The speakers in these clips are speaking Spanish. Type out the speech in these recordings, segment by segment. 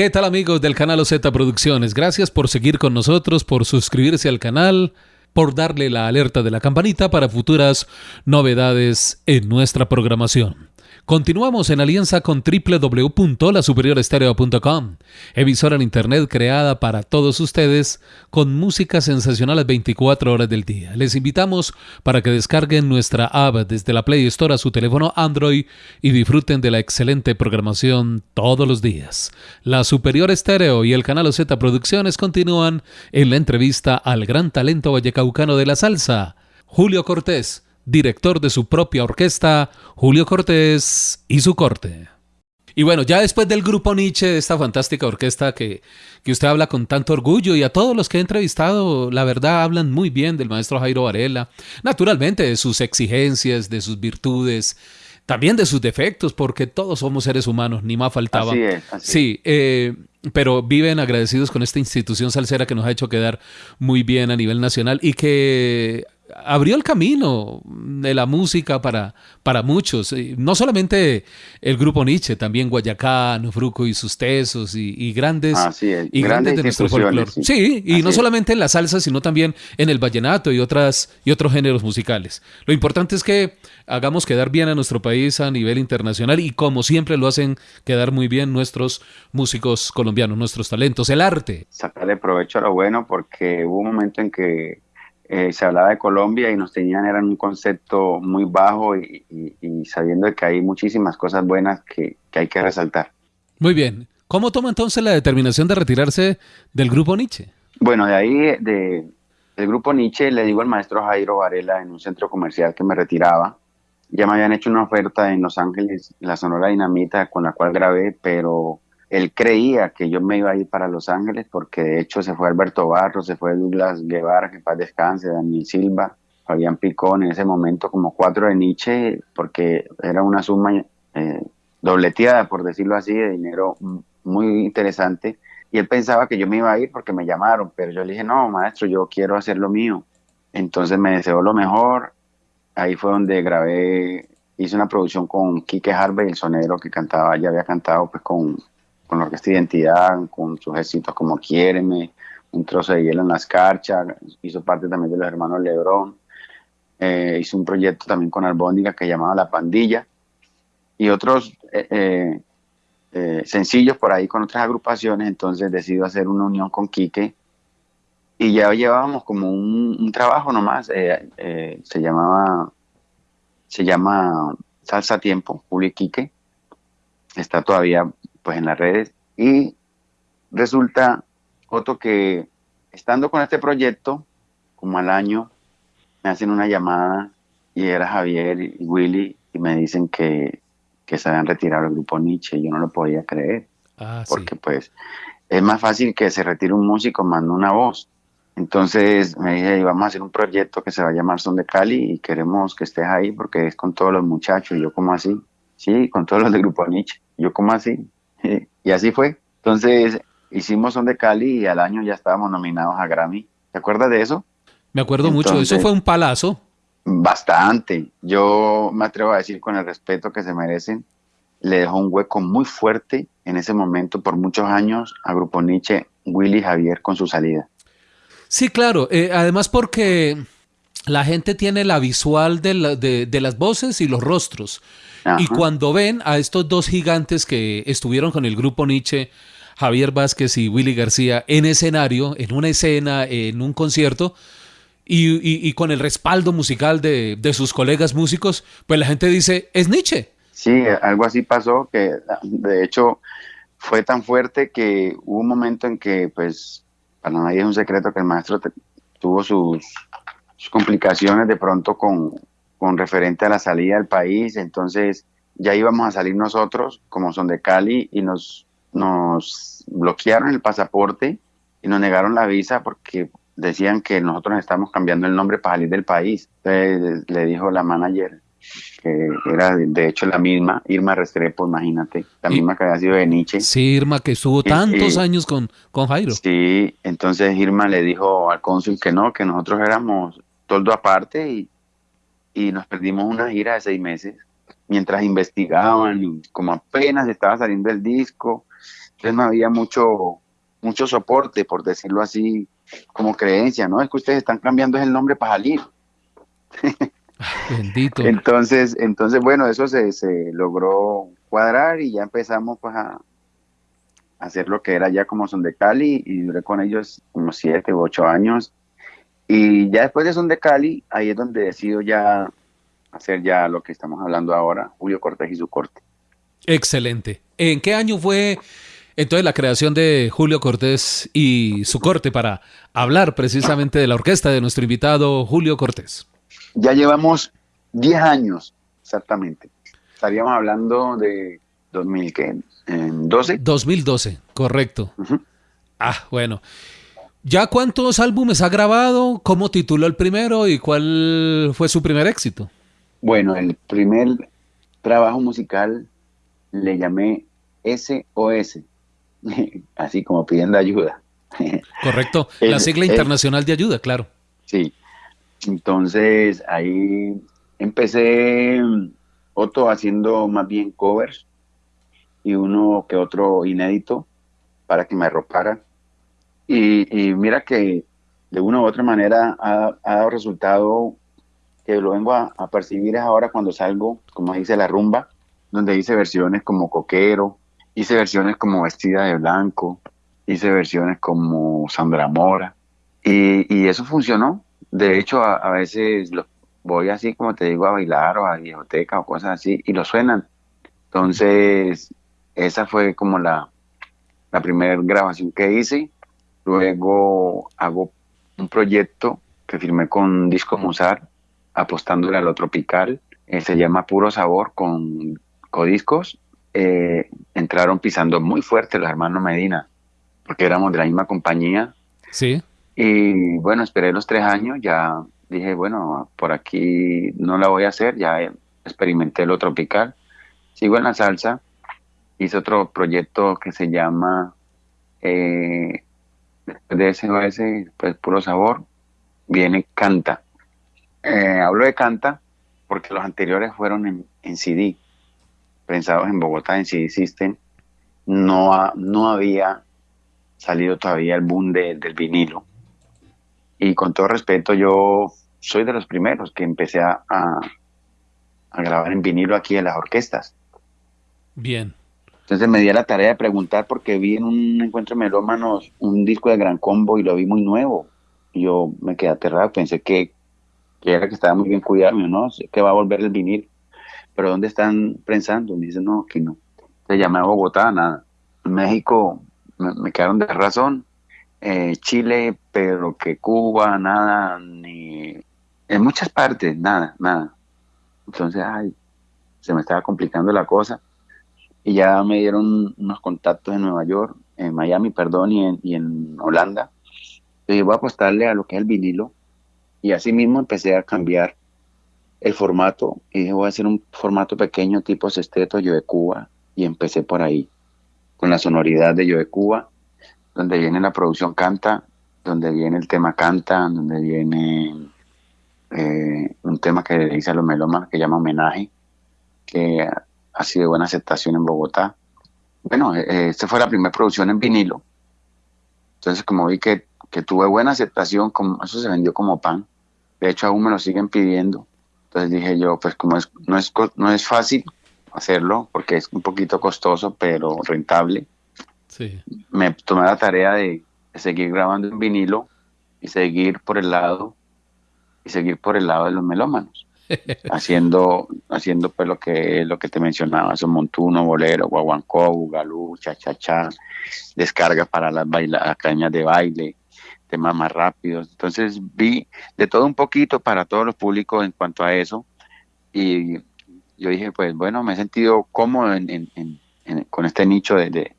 ¿Qué tal amigos del canal OZ Producciones? Gracias por seguir con nosotros, por suscribirse al canal, por darle la alerta de la campanita para futuras novedades en nuestra programación. Continuamos en alianza con www.lasuperiorestereo.com, emisora en internet creada para todos ustedes con música sensacional las 24 horas del día. Les invitamos para que descarguen nuestra app desde la Play Store a su teléfono Android y disfruten de la excelente programación todos los días. La Superior Estéreo y el canal Z Producciones continúan en la entrevista al gran talento vallecaucano de la salsa, Julio Cortés director de su propia orquesta, Julio Cortés y su corte. Y bueno, ya después del grupo Nietzsche, de esta fantástica orquesta que, que usted habla con tanto orgullo y a todos los que he entrevistado, la verdad hablan muy bien del maestro Jairo Varela, naturalmente de sus exigencias, de sus virtudes, también de sus defectos, porque todos somos seres humanos, ni más faltaba. Así es, sí, eh, pero viven agradecidos con esta institución salsera que nos ha hecho quedar muy bien a nivel nacional y que abrió el camino de la música para, para muchos. No solamente el grupo Nietzsche, también Guayacán, Fruco y sus tesos y, grandes, y grandes, de nuestro folclore. Sí, y no solamente en la salsa, sino también en el vallenato y, otras, y otros géneros musicales. Lo importante es que hagamos quedar bien a nuestro país a nivel internacional y como siempre lo hacen quedar muy bien nuestros músicos colombianos, nuestros talentos, el arte. Sacarle provecho a lo bueno porque hubo un momento en que eh, se hablaba de Colombia y nos tenían, eran un concepto muy bajo y, sabiendo que hay muchísimas cosas buenas que, hay que resaltar. Muy bien. ¿Cómo toma entonces la determinación de retirarse del grupo Nietzsche? Bueno, de ahí, de, del grupo Nietzsche, le digo al maestro Jairo Varela en un centro comercial que me retiraba. Ya me habían hecho una oferta en Los Ángeles, la Sonora Dinamita, con la cual grabé, pero él creía que yo me iba a ir para Los Ángeles porque de hecho se fue Alberto Barros, se fue Douglas Guevara, que paz descanse, Daniel Silva, Fabián Picón, en ese momento como cuatro de Nietzsche, porque era una suma eh, dobleteada, por decirlo así, de dinero muy interesante. Y él pensaba que yo me iba a ir porque me llamaron, pero yo le dije, no, maestro, yo quiero hacer lo mío. Entonces me deseó lo mejor. Ahí fue donde grabé, hice una producción con Quique Harvey, el sonero que cantaba, ya había cantado pues con con la Orquesta Identidad, con sus éxitos como Quiéreme, Un trozo de hielo en las carchas, hizo parte también de los hermanos Lebrón, eh, hizo un proyecto también con Albóndiga que llamaba La Pandilla, y otros eh, eh, sencillos por ahí con otras agrupaciones, entonces decido hacer una unión con Quique, y ya llevábamos como un, trabajo nomás, se llamaba, se llama Salsa Tiempo, Julio Quique, está todavía pues en las redes y resulta otro que estando con este proyecto como al año me hacen una llamada y era Javier y Willy y me dicen que, que se habían retirado el grupo Nietzsche y yo no lo podía creer ah, porque pues es más fácil que se retire un músico mando una voz entonces me dije, vamos a hacer un proyecto que se va a llamar Son de Cali y queremos que estés ahí porque es con todos los muchachos. Y yo, como así? Sí, con todos los del grupo Nietzsche. Yo, como así? y así fue. Entonces hicimos Son de Cali y al año ya estábamos nominados a Grammy. ¿Te acuerdas de eso? Me acuerdo mucho, eso fue un palazo. Bastante. Yo me atrevo a decir con el respeto que se merecen, le dejó un hueco muy fuerte en ese momento por muchos años a Grupo Nietzsche, Willy Javier con su salida. Sí, claro. Eh, además porque la gente tiene la visual de, de las voces y los rostros. Y cuando ven a estos dos gigantes que estuvieron con el grupo Nietzsche, Javier Vázquez y Willy García, en escenario, en una escena, en un concierto, y, con el respaldo musical de, sus colegas músicos, pues la gente dice, es Nietzsche. Sí, algo así pasó, que de hecho fue tan fuerte que hubo un momento en que, pues, para nadie es un secreto que el maestro tuvo sus complicaciones de pronto con, con referente a la salida del país, entonces ya íbamos a salir nosotros, como son de Cali, y nos, nos bloquearon el pasaporte y nos negaron la visa porque decían que nosotros estamos cambiando el nombre para salir del país. Entonces le dijo la manager que era de hecho la misma, Irma Restrepo, imagínate, la misma que había sido de Nietzsche. Sí, Irma, que estuvo tantos años con, con Jairo. Sí, entonces Irma le dijo al cónsul que no, que nosotros éramos toldo aparte y, y nos perdimos una gira de seis meses mientras investigaban y como apenas estaba saliendo el disco, entonces no había mucho, mucho soporte, por decirlo así, como creencia, ¿no? Es que ustedes están cambiando el nombre para salir. Bendito. entonces, entonces, bueno, eso se, se logró cuadrar y ya empezamos pues a, hacer lo que era ya como Son de Cali y duré con ellos como siete u ocho años. Y ya después de Son de Cali, ahí es donde decido ya hacer ya lo que estamos hablando ahora, Julio Cortés y su corte. Excelente. ¿En qué año fue entonces la creación de Julio Cortés y su corte para hablar precisamente de la orquesta de nuestro invitado Julio Cortés? Ya llevamos 10 años, exactamente. Estaríamos hablando de 2012. 2012, correcto. Ah, bueno. ¿Ya cuántos álbumes ha grabado? ¿Cómo tituló el primero y cuál fue su primer éxito? Bueno, el primer trabajo musical le llamé SOS, así como pidiendo ayuda. Correcto, la sigla internacional de ayuda, claro. Sí, entonces ahí empecé Otto haciendo más bien covers y uno que otro inédito para que me arropara. Y, mira que de una u otra manera ha, dado resultado que lo vengo a, percibir ahora cuando salgo, como dice la rumba, donde hice versiones como Coquero, hice versiones como Vestida de Blanco, hice versiones como Sandra Mora, y, eso funcionó. De hecho, a, veces voy así, como te digo, a bailar o a biblioteca o cosas así, y lo suenan. Entonces, esa fue como la primera grabación que hice. Luego hago un proyecto que firmé con Disco Musar, apostándole a lo tropical. Eh, se llama Puro Sabor con Codiscos. Eh, entraron pisando muy fuerte los hermanos Medina, porque éramos de la misma compañía. Sí. Y bueno, esperé los tres años, ya dije, bueno, por aquí no la voy a hacer, ya experimenté lo tropical. Sigo en la salsa, hice otro proyecto que se llama eh, de SOS, pues Puro Sabor, viene Canta. Eh, hablo de Canta porque los anteriores fueron en, CD, pensados en Bogotá, en CD System. No, no había salido todavía el boom del vinilo. Y con todo respeto, yo soy de los primeros que empecé a, a, grabar en vinilo aquí en las orquestas. Bien. Entonces me di a la tarea de preguntar porque vi en un encuentro de melómanos un disco de gran combo y lo vi muy nuevo. Y yo me quedé aterrado, pensé que que era que estaba muy bien cuidado, no, que va a volver el vinil, pero ¿dónde están pensando? Me dice, no, que no. Se llama Bogotá, nada. México me, quedaron de razón. Eh, Chile, pero que Cuba, nada, ni en muchas partes, nada, nada. Entonces, ay, se me estaba complicando la cosa. Y ya me dieron unos contactos en Nueva York, en Miami, perdón, y en, y en Holanda. Y voy a apostarle a lo que es el vinilo. Y así mismo empecé a cambiar el formato. Y dije voy a hacer un formato pequeño tipo sexteto Yo de Cuba. Y empecé por ahí con la sonoridad de Yo de Cuba donde viene la producción canta donde viene el tema canta donde viene eh, un tema que le dice a los melomas que llama homenaje que sido de buena aceptación en Bogotá bueno eh, esta fue la primera producción en vinilo entonces como vi que que tuve buena aceptación, como, eso se vendió como pan. De hecho, aún me lo siguen pidiendo. Entonces dije yo, pues como es, no, es, no es fácil hacerlo, porque es un poquito costoso, pero rentable, sí. me tomé la tarea de, seguir grabando en vinilo y seguir por el lado y seguir por el lado de los melómanos haciendo haciendo pues lo que lo que te mencionaba son montuno bolero guaguancó bugalú cha cha cha descarga para las baila, academias de baile temas más rápidos. Entonces vi de todo un poquito para todos los públicos en cuanto a eso. Y yo dije, pues bueno, me he sentido cómodo con este nicho de,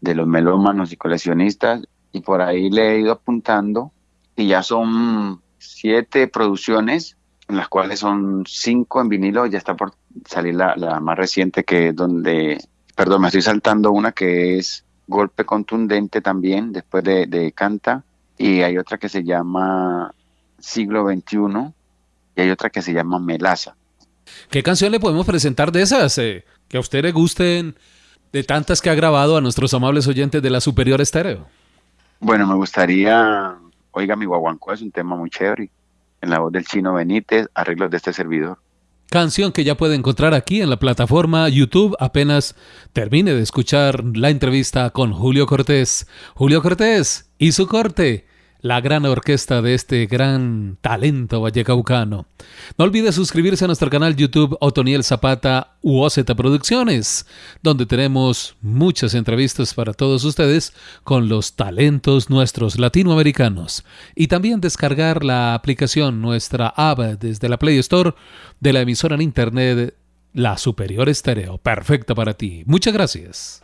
los melómanos y coleccionistas. Y por ahí le he ido apuntando. Y ya son siete producciones en las cuales son cinco en vinilo, ya está por salir la, la más reciente que es donde, perdón, me estoy saltando una que es Golpe Contundente también, después de, de Canta, y hay otra que se llama Siglo XXI, y hay otra que se llama Melaza. ¿Qué canción le podemos presentar de esas? Eh, que a usted le gusten de tantas que ha grabado a nuestros amables oyentes de la Superior Estéreo. Bueno, me gustaría, oiga, mi guaguancó es un tema muy chévere, en la voz del chino Benítez, arreglos de este servidor. Canción que ya puede encontrar aquí en la plataforma YouTube apenas termine de escuchar la entrevista con Julio Cortés. Julio Cortés y su corte la gran orquesta de este gran talento vallecaucano. No olvide suscribirse a nuestro canal YouTube Otoniel Zapata u Producciones, donde tenemos muchas entrevistas para todos ustedes con los talentos nuestros latinoamericanos. Y también descargar la aplicación, nuestra app desde la Play Store de la emisora en internet La Superior Estéreo. Perfecta para ti. Muchas gracias.